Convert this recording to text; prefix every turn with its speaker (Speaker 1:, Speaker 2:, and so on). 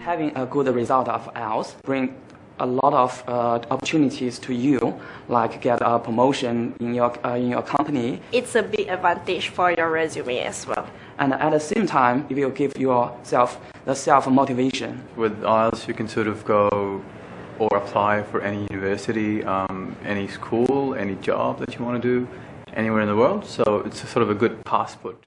Speaker 1: Having a good result of IELTS bring a lot of uh, opportunities to you, like get a promotion in your, uh, in your company.
Speaker 2: It's a big advantage for your resume as well.
Speaker 1: And at the same time, it will give yourself the self-motivation.
Speaker 3: With IELTS, you can sort of go or apply for any university, um, any school, any job that you want to do anywhere in the world. So it's sort of a good passport.